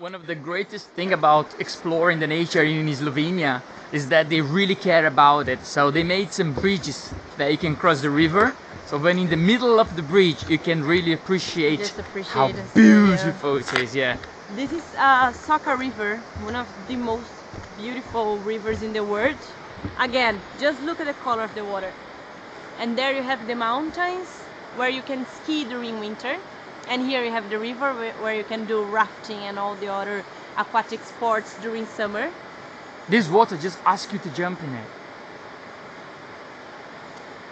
One of the greatest thing about exploring the nature in Slovenia is that they really care about it. So they made some bridges that you can cross the river. So when in the middle of the bridge, you can really appreciate, appreciate how and see, yeah. beautiful it is. Yeah. This is uh, Soka River, one of the most beautiful rivers in the world. Again, just look at the color of the water. And there you have the mountains where you can ski during winter. And here you have the river where, you can do rafting and all the other aquatic sports during summer. This water just asks you to jump in it.